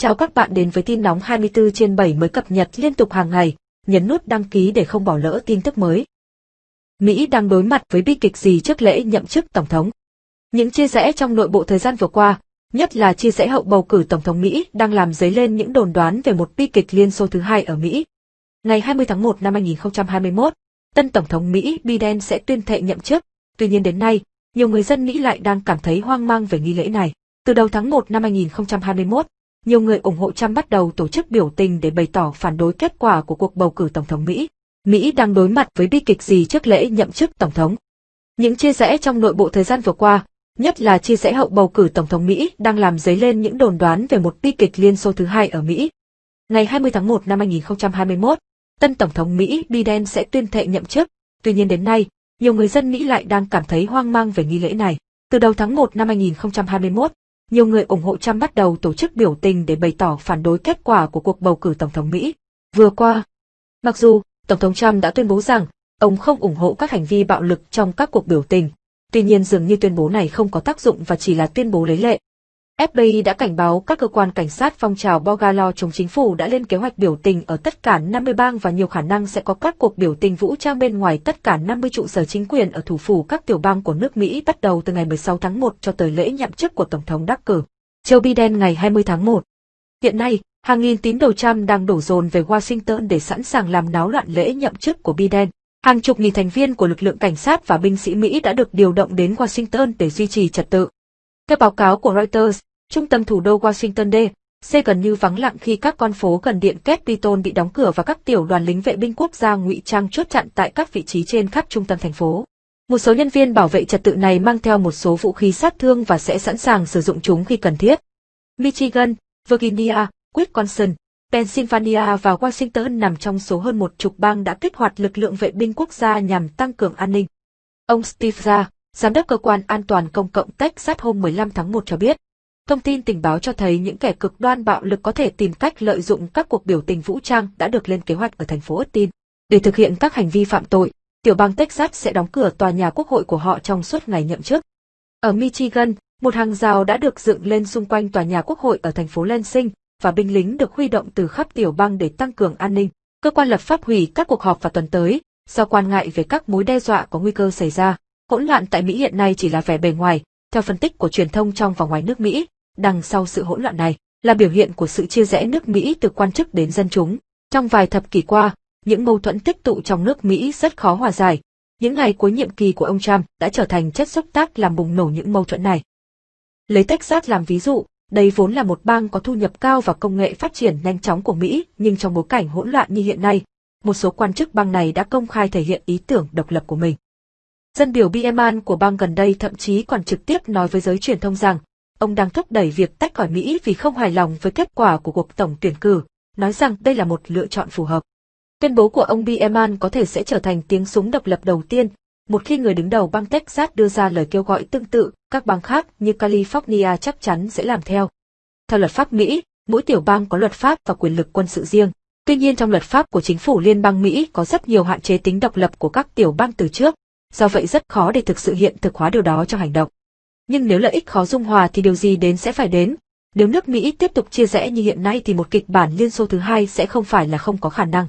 Chào các bạn đến với tin nóng 24 trên 7 mới cập nhật liên tục hàng ngày, nhấn nút đăng ký để không bỏ lỡ tin tức mới. Mỹ đang đối mặt với bi kịch gì trước lễ nhậm chức Tổng thống? Những chia rẽ trong nội bộ thời gian vừa qua, nhất là chia rẽ hậu bầu cử Tổng thống Mỹ đang làm dấy lên những đồn đoán về một bi kịch Liên Xô thứ hai ở Mỹ. Ngày 20 tháng 1 năm 2021, tân Tổng thống Mỹ Biden sẽ tuyên thệ nhậm chức, tuy nhiên đến nay, nhiều người dân Mỹ lại đang cảm thấy hoang mang về nghi lễ này. Từ đầu tháng 1 năm 2021, nhiều người ủng hộ Trump bắt đầu tổ chức biểu tình để bày tỏ phản đối kết quả của cuộc bầu cử Tổng thống Mỹ. Mỹ đang đối mặt với bi kịch gì trước lễ nhậm chức Tổng thống? Những chia rẽ trong nội bộ thời gian vừa qua, nhất là chia rẽ hậu bầu cử Tổng thống Mỹ đang làm dấy lên những đồn đoán về một bi kịch Liên Xô thứ hai ở Mỹ. Ngày 20 tháng 1 năm 2021, tân Tổng thống Mỹ Biden sẽ tuyên thệ nhậm chức, tuy nhiên đến nay, nhiều người dân Mỹ lại đang cảm thấy hoang mang về nghi lễ này. Từ đầu tháng 1 năm 2021, nhiều người ủng hộ Trump bắt đầu tổ chức biểu tình để bày tỏ phản đối kết quả của cuộc bầu cử Tổng thống Mỹ. Vừa qua, mặc dù Tổng thống Trump đã tuyên bố rằng ông không ủng hộ các hành vi bạo lực trong các cuộc biểu tình, tuy nhiên dường như tuyên bố này không có tác dụng và chỉ là tuyên bố lấy lệ. FBI đã cảnh báo các cơ quan cảnh sát phong trào Bogalo chống chính phủ đã lên kế hoạch biểu tình ở tất cả 50 bang và nhiều khả năng sẽ có các cuộc biểu tình vũ trang bên ngoài tất cả 50 trụ sở chính quyền ở thủ phủ các tiểu bang của nước Mỹ bắt đầu từ ngày 16 tháng 1 cho tới lễ nhậm chức của Tổng thống đắc cử. Joe Biden ngày 20 tháng 1. Hiện nay, hàng nghìn tín đồ Trump đang đổ dồn về Washington để sẵn sàng làm náo loạn lễ nhậm chức của Biden. Hàng chục nghìn thành viên của lực lượng cảnh sát và binh sĩ Mỹ đã được điều động đến Washington để duy trì trật tự. Theo báo cáo của Reuters, Trung tâm thủ đô Washington D.C. gần như vắng lặng khi các con phố gần điện Capitol bị đóng cửa và các tiểu đoàn lính vệ binh quốc gia ngụy trang chốt chặn tại các vị trí trên khắp trung tâm thành phố. Một số nhân viên bảo vệ trật tự này mang theo một số vũ khí sát thương và sẽ sẵn sàng sử dụng chúng khi cần thiết. Michigan, Virginia, Wisconsin, Pennsylvania và Washington nằm trong số hơn một chục bang đã kích hoạt lực lượng vệ binh quốc gia nhằm tăng cường an ninh. Ông Steve Ra, giám đốc cơ quan an toàn công cộng Texas hôm 15 tháng 1 cho biết, Thông tin tình báo cho thấy những kẻ cực đoan bạo lực có thể tìm cách lợi dụng các cuộc biểu tình vũ trang đã được lên kế hoạch ở thành phố Austin. Để thực hiện các hành vi phạm tội, tiểu bang Texas sẽ đóng cửa tòa nhà quốc hội của họ trong suốt ngày nhậm chức. Ở Michigan, một hàng rào đã được dựng lên xung quanh tòa nhà quốc hội ở thành phố Lansing và binh lính được huy động từ khắp tiểu bang để tăng cường an ninh. Cơ quan lập pháp hủy các cuộc họp vào tuần tới, do quan ngại về các mối đe dọa có nguy cơ xảy ra. Hỗn loạn tại Mỹ hiện nay chỉ là vẻ bề ngoài, theo phân tích của truyền thông trong và ngoài nước Mỹ, đằng sau sự hỗn loạn này là biểu hiện của sự chia rẽ nước Mỹ từ quan chức đến dân chúng. Trong vài thập kỷ qua, những mâu thuẫn tích tụ trong nước Mỹ rất khó hòa giải. Những ngày cuối nhiệm kỳ của ông Trump đã trở thành chất xúc tác làm bùng nổ những mâu thuẫn này. Lấy Texas làm ví dụ, đây vốn là một bang có thu nhập cao và công nghệ phát triển nhanh chóng của Mỹ, nhưng trong bối cảnh hỗn loạn như hiện nay, một số quan chức bang này đã công khai thể hiện ý tưởng độc lập của mình. Dân biểu Bieman của bang gần đây thậm chí còn trực tiếp nói với giới truyền thông rằng ông đang thúc đẩy việc tách khỏi Mỹ vì không hài lòng với kết quả của cuộc tổng tuyển cử, nói rằng đây là một lựa chọn phù hợp. Tuyên bố của ông Bieman có thể sẽ trở thành tiếng súng độc lập đầu tiên, một khi người đứng đầu bang Texas đưa ra lời kêu gọi tương tự, các bang khác như California chắc chắn sẽ làm theo. Theo luật pháp Mỹ, mỗi tiểu bang có luật pháp và quyền lực quân sự riêng. Tuy nhiên trong luật pháp của chính phủ liên bang Mỹ có rất nhiều hạn chế tính độc lập của các tiểu bang từ trước, do vậy rất khó để thực sự hiện thực hóa điều đó trong hành động nhưng nếu lợi ích khó dung hòa thì điều gì đến sẽ phải đến. Nếu nước Mỹ tiếp tục chia rẽ như hiện nay thì một kịch bản Liên Xô thứ hai sẽ không phải là không có khả năng.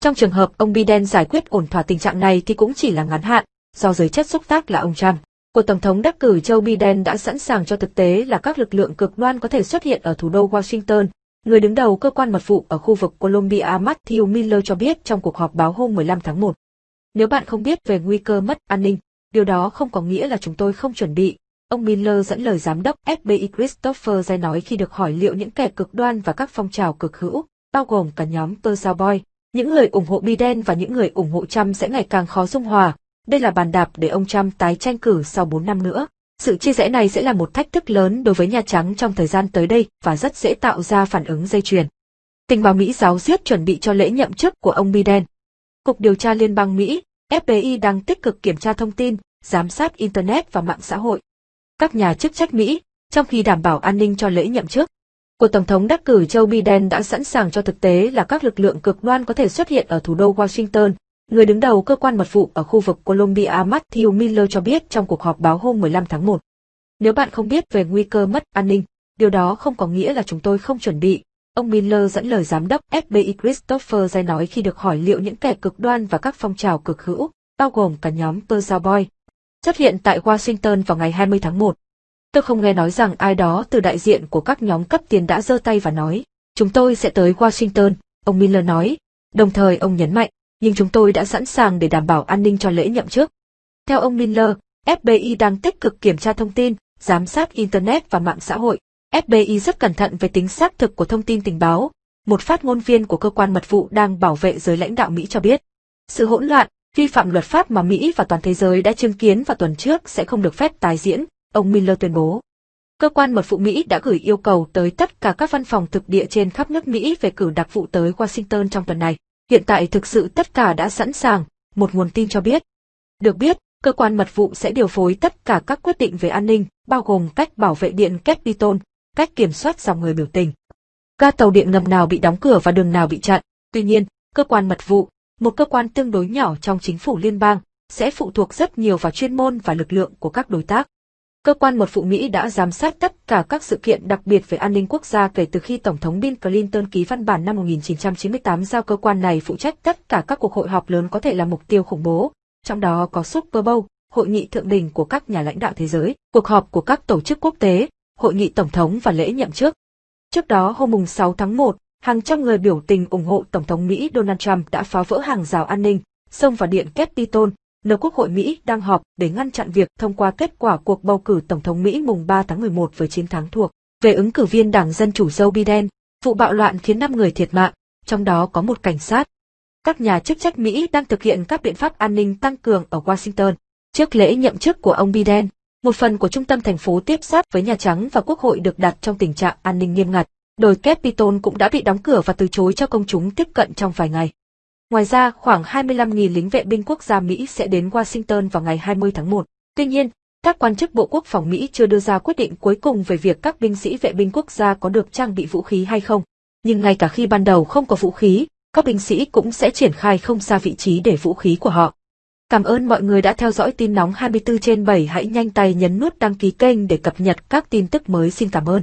Trong trường hợp ông Biden giải quyết ổn thỏa tình trạng này thì cũng chỉ là ngắn hạn, do giới chất xúc tác là ông Trump. Của Tổng thống đắc cử Joe Biden đã sẵn sàng cho thực tế là các lực lượng cực đoan có thể xuất hiện ở thủ đô Washington. Người đứng đầu cơ quan mật vụ ở khu vực Colombia Matthew Miller cho biết trong cuộc họp báo hôm 15 tháng 1. Nếu bạn không biết về nguy cơ mất an ninh, điều đó không có nghĩa là chúng tôi không chuẩn bị, Ông Miller dẫn lời giám đốc FBI Christopher Zay nói khi được hỏi liệu những kẻ cực đoan và các phong trào cực hữu, bao gồm cả nhóm Persa Boy, những người ủng hộ Biden và những người ủng hộ Trump sẽ ngày càng khó dung hòa. Đây là bàn đạp để ông Trump tái tranh cử sau 4 năm nữa. Sự chia rẽ này sẽ là một thách thức lớn đối với Nhà Trắng trong thời gian tới đây và rất dễ tạo ra phản ứng dây chuyền. Tình báo Mỹ giáo diết chuẩn bị cho lễ nhậm chức của ông Biden. Cục điều tra Liên bang Mỹ, FBI đang tích cực kiểm tra thông tin, giám sát Internet và mạng xã hội các nhà chức trách Mỹ, trong khi đảm bảo an ninh cho lễ nhậm chức. Của Tổng thống đắc cử Joe Biden đã sẵn sàng cho thực tế là các lực lượng cực đoan có thể xuất hiện ở thủ đô Washington. Người đứng đầu cơ quan mật vụ ở khu vực Colombia Matthew Miller cho biết trong cuộc họp báo hôm 15 tháng 1. Nếu bạn không biết về nguy cơ mất an ninh, điều đó không có nghĩa là chúng tôi không chuẩn bị. Ông Miller dẫn lời giám đốc FBI Christopher Jay nói khi được hỏi liệu những kẻ cực đoan và các phong trào cực hữu, bao gồm cả nhóm Persa Boy, xuất hiện tại Washington vào ngày 20 tháng 1. Tôi không nghe nói rằng ai đó từ đại diện của các nhóm cấp tiền đã giơ tay và nói, chúng tôi sẽ tới Washington, ông Miller nói. Đồng thời ông nhấn mạnh, nhưng chúng tôi đã sẵn sàng để đảm bảo an ninh cho lễ nhậm chức. Theo ông Miller, FBI đang tích cực kiểm tra thông tin, giám sát Internet và mạng xã hội. FBI rất cẩn thận về tính xác thực của thông tin tình báo. Một phát ngôn viên của cơ quan mật vụ đang bảo vệ giới lãnh đạo Mỹ cho biết. Sự hỗn loạn, vi phạm luật pháp mà Mỹ và toàn thế giới đã chứng kiến vào tuần trước sẽ không được phép tái diễn, ông Miller tuyên bố. Cơ quan mật vụ Mỹ đã gửi yêu cầu tới tất cả các văn phòng thực địa trên khắp nước Mỹ về cử đặc vụ tới Washington trong tuần này. Hiện tại thực sự tất cả đã sẵn sàng, một nguồn tin cho biết. Được biết, cơ quan mật vụ sẽ điều phối tất cả các quyết định về an ninh, bao gồm cách bảo vệ điện Capitol, cách kiểm soát dòng người biểu tình. Ga tàu điện ngầm nào bị đóng cửa và đường nào bị chặn. Tuy nhiên, cơ quan mật vụ, một cơ quan tương đối nhỏ trong chính phủ liên bang, sẽ phụ thuộc rất nhiều vào chuyên môn và lực lượng của các đối tác. Cơ quan mật vụ Mỹ đã giám sát tất cả các sự kiện đặc biệt về an ninh quốc gia kể từ khi Tổng thống Bill Clinton ký văn bản năm 1998 giao cơ quan này phụ trách tất cả các cuộc hội họp lớn có thể là mục tiêu khủng bố, trong đó có Super Bowl, hội nghị thượng đỉnh của các nhà lãnh đạo thế giới, cuộc họp của các tổ chức quốc tế, hội nghị tổng thống và lễ nhậm chức. Trước đó hôm 6 tháng 1, hàng trăm người biểu tình ủng hộ Tổng thống Mỹ Donald Trump đã phá vỡ hàng rào an ninh, xông vào điện Capitol, nơi Quốc hội Mỹ đang họp để ngăn chặn việc thông qua kết quả cuộc bầu cử Tổng thống Mỹ mùng 3 tháng 11 với chiến thắng thuộc về ứng cử viên Đảng Dân Chủ Joe Biden. Vụ bạo loạn khiến 5 người thiệt mạng, trong đó có một cảnh sát. Các nhà chức trách Mỹ đang thực hiện các biện pháp an ninh tăng cường ở Washington. Trước lễ nhậm chức của ông Biden, một phần của trung tâm thành phố tiếp sát với Nhà Trắng và Quốc hội được đặt trong tình trạng an ninh nghiêm ngặt. Đồi Capitol cũng đã bị đóng cửa và từ chối cho công chúng tiếp cận trong vài ngày. Ngoài ra, khoảng 25.000 lính vệ binh quốc gia Mỹ sẽ đến Washington vào ngày 20 tháng 1. Tuy nhiên, các quan chức Bộ Quốc phòng Mỹ chưa đưa ra quyết định cuối cùng về việc các binh sĩ vệ binh quốc gia có được trang bị vũ khí hay không. Nhưng ngay cả khi ban đầu không có vũ khí, các binh sĩ cũng sẽ triển khai không xa vị trí để vũ khí của họ. Cảm ơn mọi người đã theo dõi tin nóng 24 trên 7 hãy nhanh tay nhấn nút đăng ký kênh để cập nhật các tin tức mới xin cảm ơn.